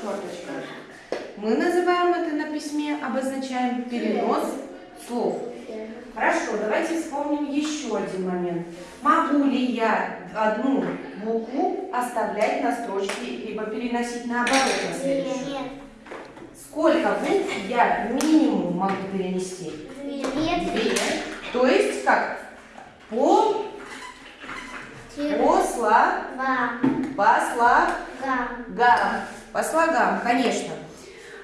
черточка. Мы называем это на письме, обозначаем перенос слов. Хорошо, давайте вспомним еще один момент. Могу ли я одну букву оставлять на строчке, либо переносить наоборот на следующую? Нет. Сколько букв я минимум могу перенести? Нет. Две. То есть как? По, Тире. по слогам. Два. По слогам. Га. По слогам, конечно.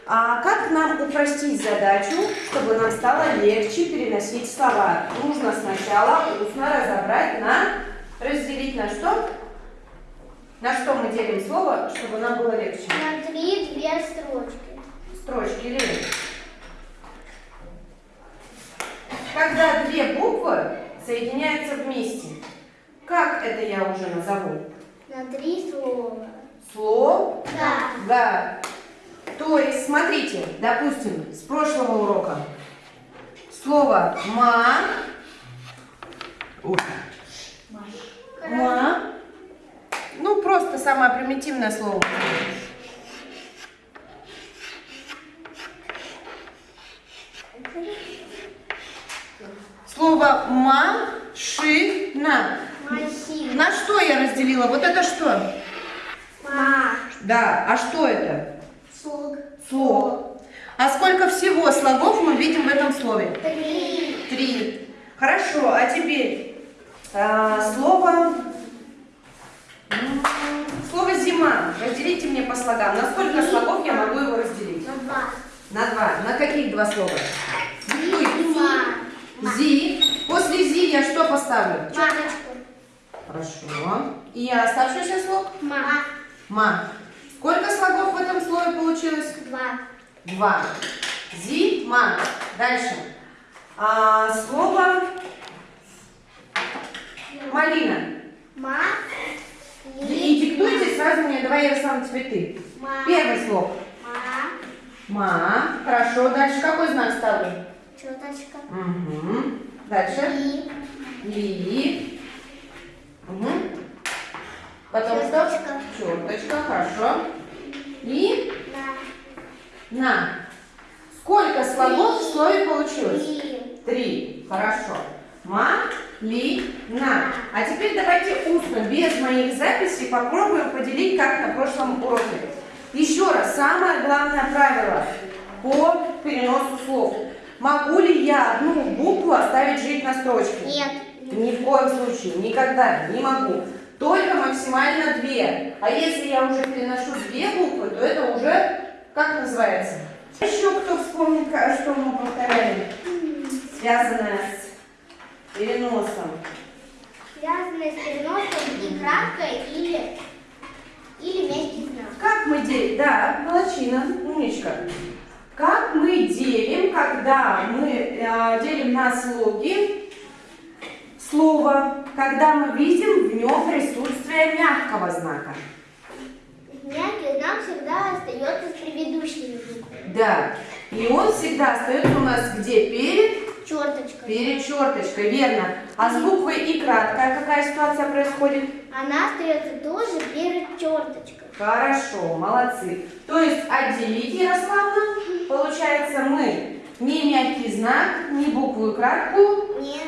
А как нам упростить задачу, чтобы нам стало легче переносить слова? Нужно сначала устно разобрать на, разделить на что? На что мы делим слово, чтобы нам было легче? На три две строчки. Строчки или Когда две буквы соединяются вместе, как это я уже назову? На три слова. Слово Да. Да. То есть, смотрите, допустим, с прошлого урока слово ма, ма, ну просто самое примитивное слово. Слово машина. Машина. На что я разделила? Вот это что? Ма. Да, а что это? Слог. Слог. А сколько всего слогов мы видим в этом слове? Три. Три. Хорошо, а теперь а, слово... Слово зима. Разделите мне по слогам. На сколько слогов я могу его разделить? На два. На два. На каких два слова? Ма. Зи. После зи я что поставлю? Мамочку. Хорошо. И оставшийся слог? Ма. Ма. Сколько слогов в этом слове получилось? Два. Два. Зима. Дальше. А, слово малина. Ма. И диктуйте сразу мне, давай, Ярослав, теперь ты. Ма. Первый слог. Ма. Ма. Хорошо. Дальше какой знак ставлю? Четочка. Угу. Дальше. И. Ли. Угу. Потом что? Черточка. Хорошо. И На. на. Сколько слогов в слове получилось? И. Три. Хорошо. Ма, ли, на. А теперь давайте устно, без моих записей, попробуем поделить, как на прошлом уроке. Еще раз, самое главное правило по переносу слов. Могу ли я одну букву оставить жить на строчке? Нет. Ни в коем случае, никогда, не могу. Только максимально две. А если я уже переношу две буквы, то это уже, как называется? Еще кто вспомнит, ка- что мы повторяли? Связанное с переносом. Связанные с переносом и краткой или, или мягкий знак. Как мы делим? Да, молодчина, умничка. Как мы делим, когда мы э, делим на слоги слово, когда мы видим в нем присутствие мягкого знака? Мягкий знак всегда остается с предыдущими буквами. Да. И он всегда остается у нас где? Перед? Черточка. Перед черточкой, верно. А с буквой и краткая какая ситуация происходит? Она остается тоже перед черточкой. Хорошо, молодцы. То есть отделить, Ярославна, получается мы ни мягкий знак, ни букву и краткую делить.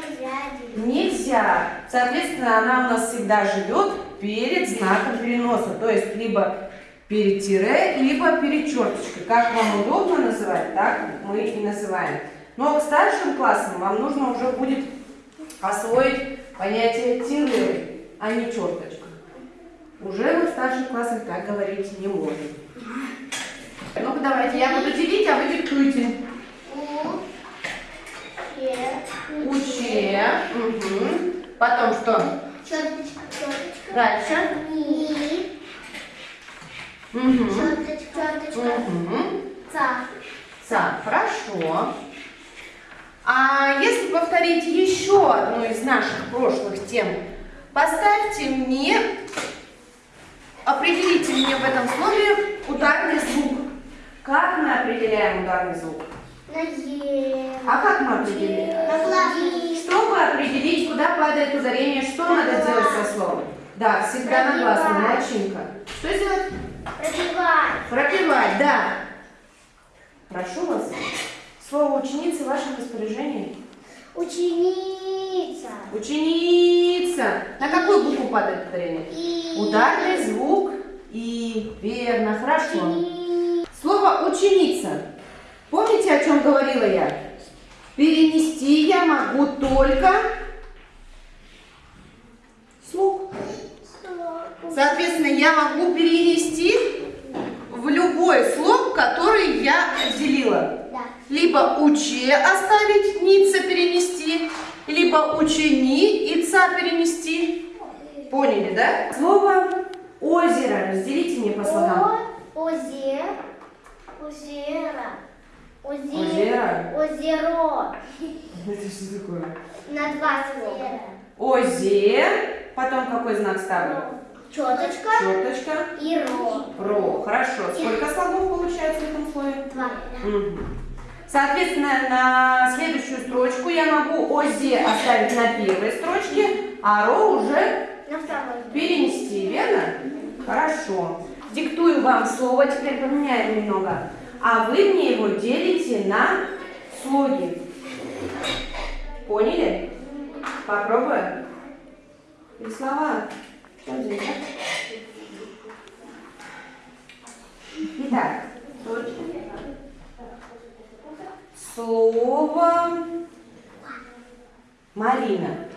Нельзя. Соответственно, она у нас всегда живет перед знаком переноса. То есть либо перед тире, либо перед черточкой. Как вам удобно называть, так мы и называем. Но к старшим классам вам нужно уже будет освоить понятие тире, а не черточка. Уже мы в старших классах так говорить не можем. Ну-ка давайте, я буду делить, а вы диктуйте. Уче. Угу. Потом что? Черточка. Черточка. Дальше. Ни. Угу. Черточка. Черточка. Угу. Ца. Са. Хорошо. А если повторить еще одну из наших прошлых тем, поставьте мне, определите мне в этом слове ударный звук. Как мы определяем ударный звук? На Е. А как мы определяем? На глаз. Чтобы определить, куда падает ударение, что На надо глаз. делать со словом? Да, всегда на глаз, Пробивать. молодчинка. Что сделать? Пробивать. Пропивать, да. Прошу вас. Слово ученицы в вашем распоряжении. Ученица. Ученица. На какую букву падает ударение? И. Ударный звук И. Верно, хорошо. Учени- Слово ученица. Помните, о чем говорила я? Перенести я могу только слух. Соответственно, я могу перенести в любой слог, который я отделила. Да. Либо уче оставить, ница перенести, либо учени, ица перенести. Поняли, да? Слово озеро. Разделите мне по слогам. О, озер, озера, озер, Озеро? озеро. Это что такое? На два слова. Озер. Потом какой знак ставлю? Четочка Черточка. и ро. Ро. Хорошо. Сколько слогов получается в этом слове? Два. Соответственно, на следующую строчку я могу ОЗЕ оставить на первой строчке, а РО уже На второй. перенести, верно? Хорошо. Диктую вам слово, теперь поменяем немного. А вы мне его делите на слоги. Поняли? Попробуем. И слова. Что здесь? Итак, слово Марина.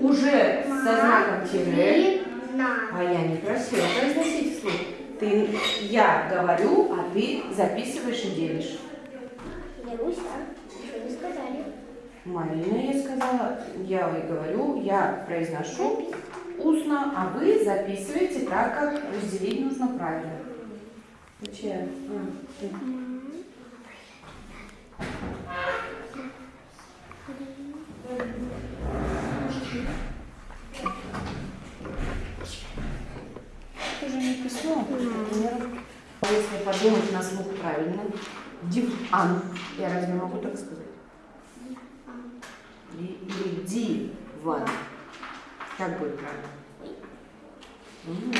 Уже со знаком тире. А я некрасиво произносить вслух. Ты, я говорю, а ты записываешь и делишь. Лерусь, а? Что не сказали? Марина, я сказала, я и говорю, я произношу устно, а вы записываете так, как разделить нужно правильно. Зачем? А, ты. Это же не письмо, например. Если подумать на слух правильно, диван. Я разве могу так сказать? Или, диван. Как будет правильно? Мгм,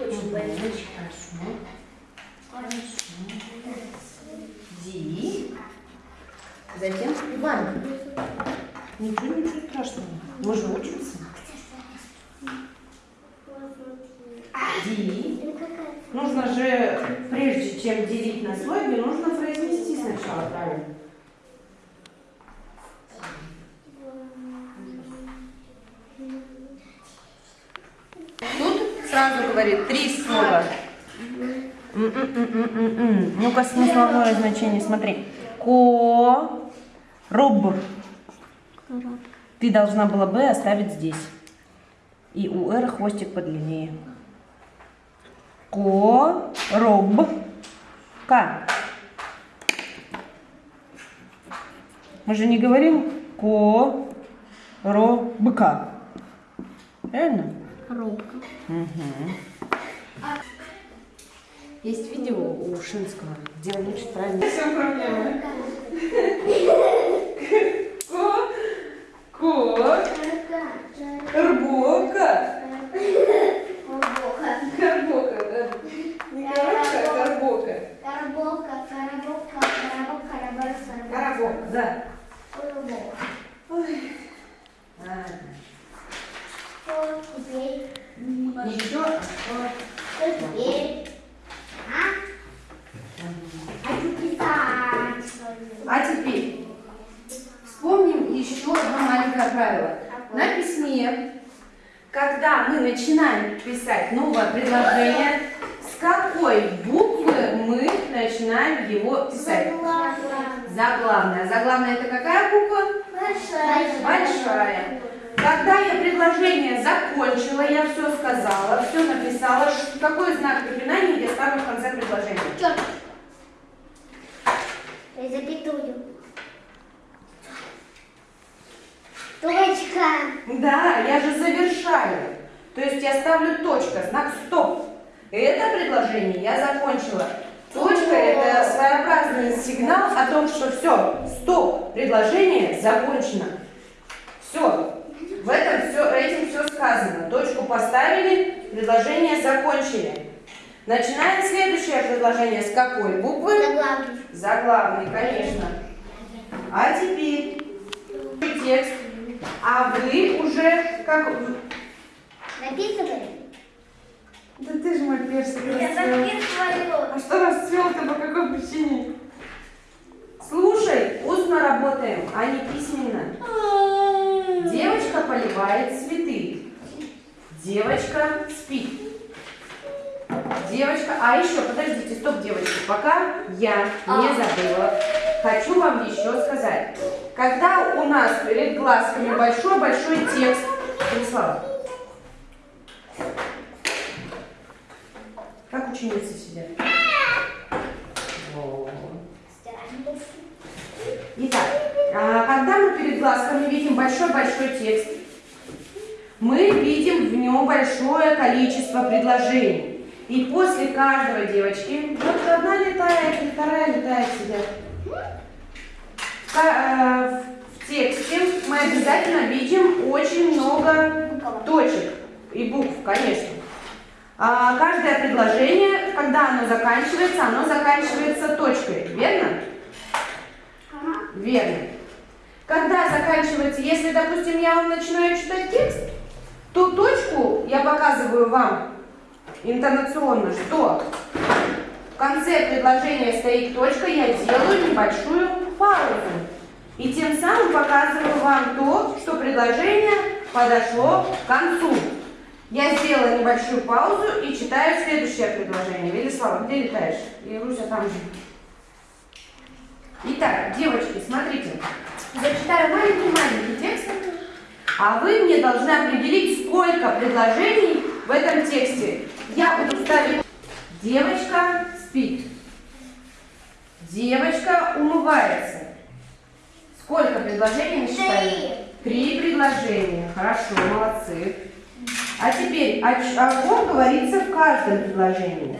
Очень хорошо. Хорошо. Ди. Затем Иван. Ничего, ничего страшного. Мы же учимся. Какая? Нужно же, прежде чем делить на слоги, нужно произнести сначала правильно. Тут сразу говорит три слова. Ну-ка, смысловое значение, смотри. Ко, руб. Ты должна была бы оставить здесь. И у «р» хвостик подлиннее. Ко, роб, ка. Мы же не говорим ко, ро, быка. Правильно? Робка. Есть видео у Шинского, где он учит правильно. Все проблемы. первое правило. На письме, когда мы начинаем писать новое предложение, с какой буквы мы начинаем его писать? Заглавная. А заглавная. Заглавная это какая буква? Большая. Большая. Когда я предложение закончила, я все сказала, все написала, какой знак препинания я ставлю в конце предложения? Черт. Запятую. Точка. Да, я же завершаю. То есть я ставлю точка, знак стоп. Это предложение я закончила. Точка – это своеобразный сигнал о том, что все, стоп, предложение закончено. Все, в этом все, этим все сказано. Точку поставили, предложение закончили. Начинаем следующее предложение. С какой буквы? Заглавный. Заглавный, конечно. А теперь текст а вы уже как... Написывали? Да ты же мой персик Я записываю. А что расцвел-то по какой причине? Слушай, устно работаем, а не письменно. Девочка поливает цветы. Девочка спит. Девочка, а еще, подождите, стоп, девочки, пока я не забыла, хочу вам еще сказать. Когда у нас перед глазками большой-большой текст, Станислав, как ученицы сидят? Итак, а, когда мы перед глазками видим большой-большой текст, мы видим в нем большое количество предложений. И после каждого девочки, вот одна летает, вторая летает сидят. Э, В тексте мы обязательно видим очень много точек и букв, конечно. А, Каждое предложение, когда оно заканчивается, оно заканчивается точкой, верно? Верно. Когда заканчивается, если, допустим, я вам начинаю читать текст, то точку я показываю вам интонационно, что в конце предложения стоит точка, я делаю небольшую паузу. И тем самым показываю вам то, что предложение подошло к концу. Я сделала небольшую паузу и читаю следующее предложение. Велислава, где летаешь? И там же. Итак, девочки, смотрите. Зачитаю маленький-маленький текст, а вы мне должны определить, сколько предложений в этом тексте. Я буду ставить «Девочка спит», «Девочка умывается». Сколько предложений мы считали? Три предложения. Хорошо, молодцы. А теперь, о, о ком говорится в каждом предложении?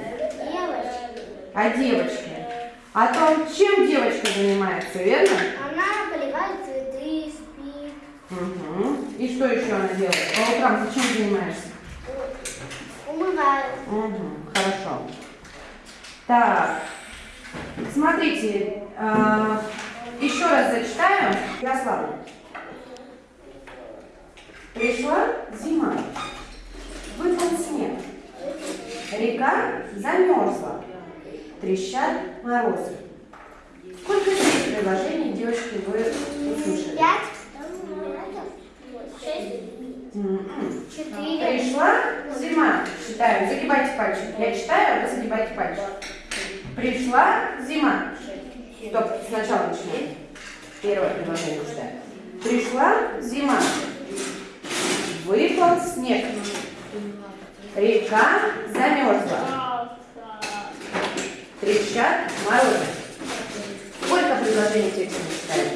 Девочка. О девочке. О том, чем девочка занимается, верно? Она поливает цветы, спит. Угу. И что еще она делает? По утрам ты чем занимаешься? Умывает. Угу. Хорошо. Так, смотрите, э, еще раз зачитаю. Ярослава. Пришла зима, выпал снег, река замерзла, трещат морозы. Сколько здесь предложений, девочки, вы услышали? Пять. Шесть. М-м. Четыре. Пришла зима. Считаем. Загибайте пальчик. Я читаю, а вы загибайте пальчик. Пришла зима. Стоп, сначала начинаем. Первое предложение читаем. Пришла зима. Выпал снег. Река замерзла. Трещат морозы. Сколько предложений в тексте мы читаем?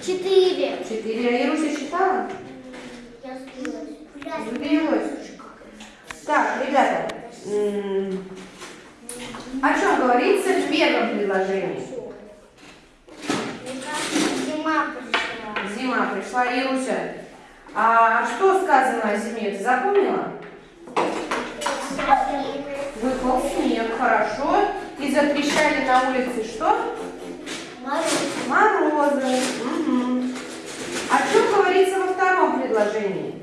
Четыре. Четыре. А Ируся считала? Я сбилась. Сбилась. Так, ребята, о чем говорится в первом предложении? Зима пришла. Зима пришла, Ируся. А что сказано о зиме, ты запомнила? Выпал снег, хорошо. И затрещали на улице что? Мороз. Морозы. Мгм. О чем говорится во втором предложении?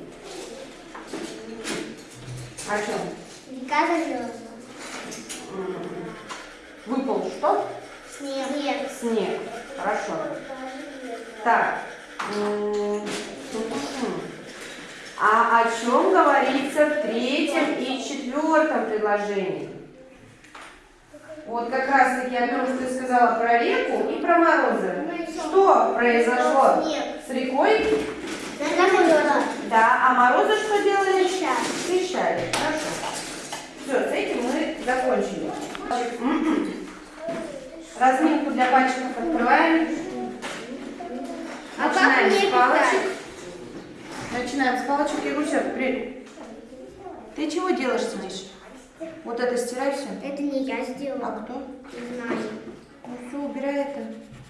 О чем? Река замерзла. Выпал что? Снег. Снег. Хорошо. Так. А о чем говорится в третьем и четвертом предложении? Вот как раз таки о том, что ты сказала про реку и про морозы. Что произошло с рекой? Да, а морозы что делали? Трещали. Хорошо. Все, с этим мы закончили. Разминку для пальчиков открываем. А Начинаем с палочек. Начинаем с палочек. Ируся, при... Ты чего делаешь, сидишь? Вот это стирай все. Это не я сделала. А кто? Не знаю. Ну все, убирай это.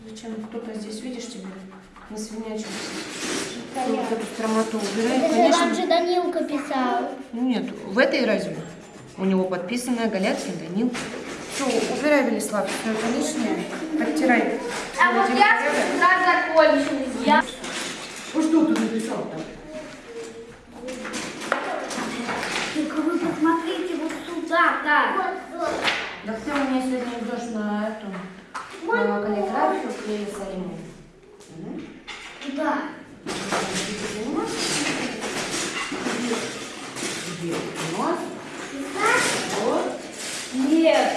Зачем кто-то здесь, видишь тебя? Не свинячился. Вот эту стромоту убирай. Это же Конечно. вам же Данилка писал. Ну нет, в этой разве? У него подписанная Галяцкий Данил. Все, убирай, Велислав, все это лишнее. Оттирай. А вот я всегда закончилась. Я... Ну что ты написал там? Только вы посмотрите вот сюда, так. Да ты у меня сегодня идешь на эту на каллиграфию к Иерусалиму. Угу. Да. Где у нас? Вот. Нет,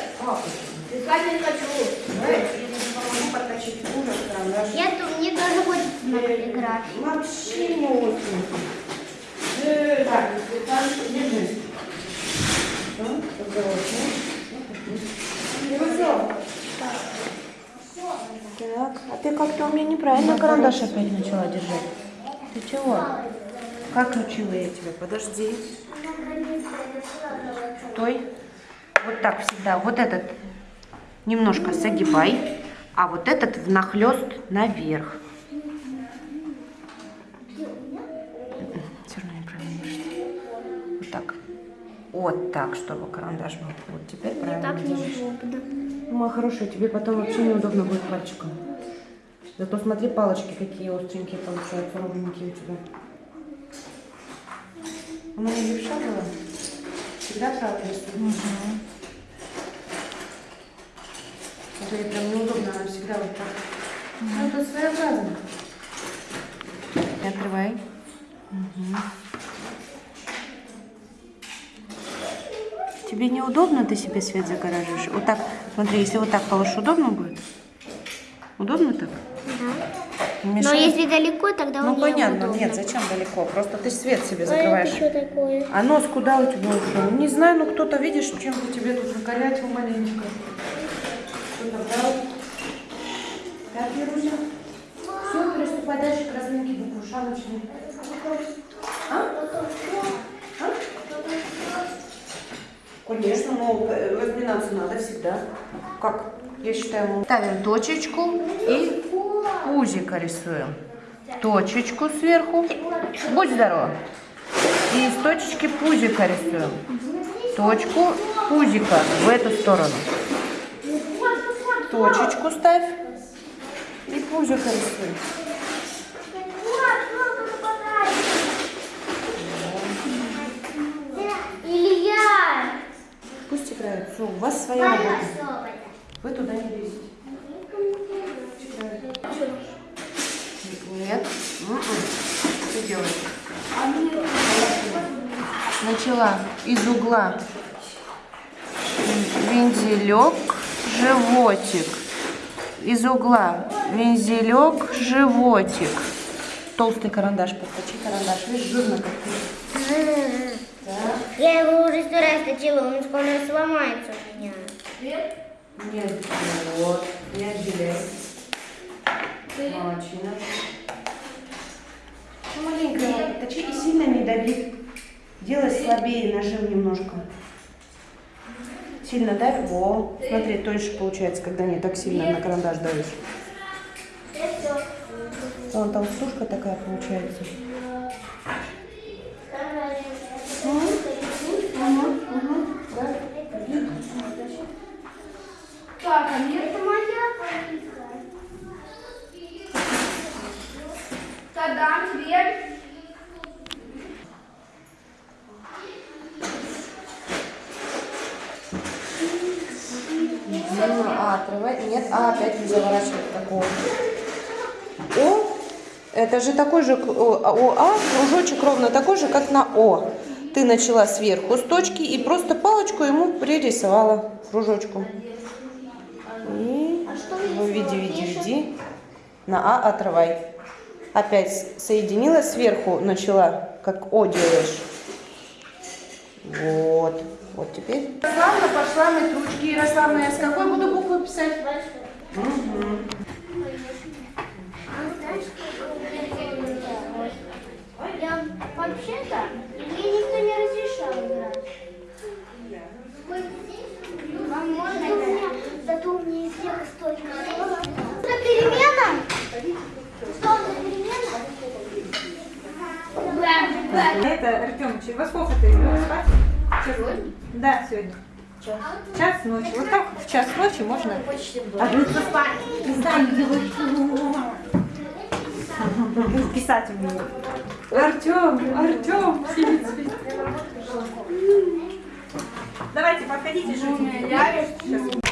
писать не хочу. Давай, я тебе помогу подточить карандаш. Нет, мне тоже хочется на каллиграфии. Вообще не очень. Э, Так, держи. Всё, осторожно. Ну всё. Так, а ты как-то у меня неправильно карандаш опять начала держать. Ты чего? Как учила я тебя? Подожди. Стой. Вот так всегда. Вот этот немножко согибай, а вот этот внахлёст наверх. Все равно неправильно держишь. Вот так. Вот так, чтобы карандаш был. Вот теперь правильно Так неудобно. Ну, моя хорошая, тебе потом вообще неудобно будет пальчиком. Зато смотри, палочки какие остренькие получаются, ровненькие у тебя. Она не левша была? Всегда правда рисует? Это ей прям неудобно, она всегда вот так. Ну, это своеобразно. Открывай. Тебе неудобно, ты себе свет загораживаешь? Вот так, смотри, если вот так положишь, удобно будет? Удобно так? Но мешает? если далеко, тогда Ну мне понятно, удобно. нет, зачем далеко? Просто ты свет себе А это закрываешь. что такое? А нос куда у тебя ушел? Не знаю, ну кто-то, видишь, чем-то тебе тут накалятил маленько. Кто-то брал. Так, Ируся. Все, приступай дальше к разминке буквы шалочной. А? А? Конечно, но разминаться надо всегда. Как? Я считаю, ставим точечку и пузико рисуем. Точечку сверху. Будь здорова. И из точечки пузика рисуем. Точку пузика в эту сторону. Точечку ставь. И пузико рисуй. Илья! Пусть играют. Все, у вас своя работа. Вы туда не лезете. Нет. М-м. Что делаешь? Начала из угла вензелек, животик. Из угла вензелек, животик. Толстый карандаш, подточи карандаш. Видишь, жирно как ты. Я его уже сто раз точила, он скоро сломается у меня. Нет, вот, не отделяй. Молодчина. Маленько точи и сильно не дави. Делай слабее нажим немножко. Сильно давь. Во. Смотри, тоньше получается, когда не так сильно на карандаш давишь. Вон толстушка такая получается. Так, а мне это моя полиция. Тогда дверь. Длинную А отрывай. Нет, А опять не заворачивать такого. О, это же такой же, к- о, а, кружочек ровно такой же, как на О. Ты начала сверху с точки и просто палочку ему пририсовала кружочку. И ну, веди, веди. На А отрывай. Опять соединила сверху, начала, как О делаешь. Вот. Вот теперь. Ярославна пошла мыть ручки. Ярославна, я с какой буду буквы писать? Я вообще-то, мне никто не разрешал играть. это, Артемыч, во сколько ты лег спать? Сегодня? Да, сегодня. Час ночи. Вот так в час ночи можно ложиться спать. Не знаю, делать. Писать умею. Артем, Артем, сидит, спит. Давайте, подходите же. Сейчас.